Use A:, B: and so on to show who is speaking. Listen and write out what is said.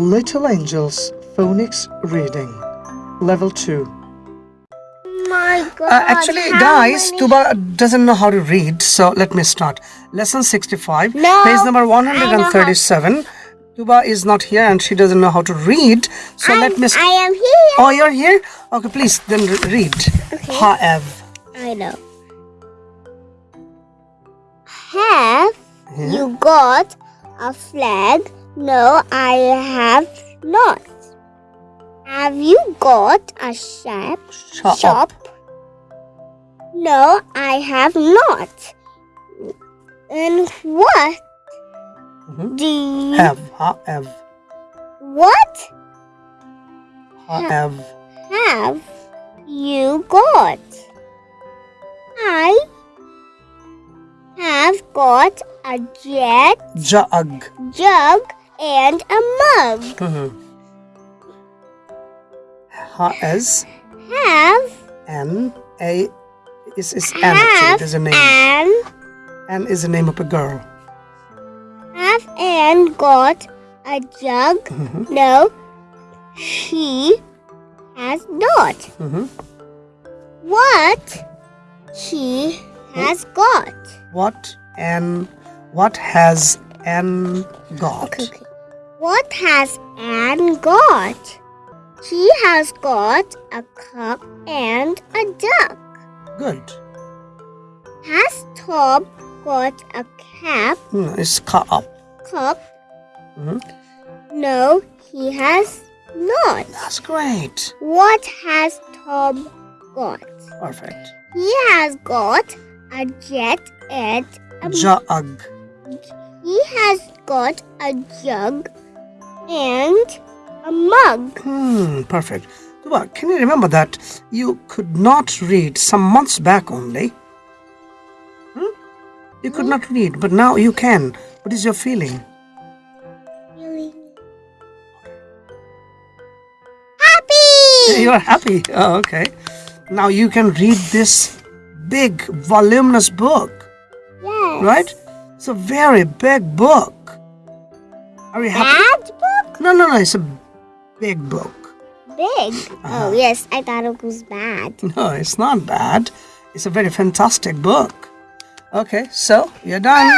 A: Little Angels Phonics Reading Level 2.
B: My God.
A: Uh, actually, guys,
B: many-
A: Tuba doesn't know how to read, so let me start. Lesson 65,
B: No,
A: page number
B: I know how-
A: 137. Tuba is not here and she doesn't know how to read, so let
B: I'm-
A: me.
B: I am here.
A: oh, you're here? Okay, please then read.
B: Okay.
A: Have.
B: I know. Have
A: Yeah.
B: you got a flag? No, I have not. Have you got a shop?
A: Shop.
B: shop? No, I have not. And what
A: Mhm.
B: do you
A: Have. Have.
B: what
A: Have.
B: have you got? I have got a jet
A: Jug.
B: jug and a mug.
A: Has.
B: Have
A: N. A. Is, is N actually. There's a name.
B: and
A: N is the name of a girl.
B: have and got a jug.
A: Mhm.
B: No, she has not.
A: Mhm.
B: What she has got.
A: What and what has N got?
B: What has Anne got? She has got a cup and a duck.
A: Good.
B: Has Tom got a cap,
A: Hmm, it's cut up.
B: cup?
A: Mhm.
B: No, he has not.
A: That's great.
B: What has Tom got?
A: Perfect.
B: He has got a jet and a
A: Jug.
B: he has got a jug and a mug.
A: Hmm, perfect. Tuba, can you remember that you could not read some months back only? Hmm? You could not read, but now you can. What is your feeling?
B: Really happy.
A: You are happy. Oh, okay. Now you can read this big, voluminous book,
B: Yes.
A: right? It's a very big book. Are you happy?
B: Bad book?
A: No, no, no. It's a big book.
B: Big.
A: Uh-huh.
B: Oh yes, I thought it was bad.
A: No, it's not bad. It's a very fantastic book. Okay, so you're done.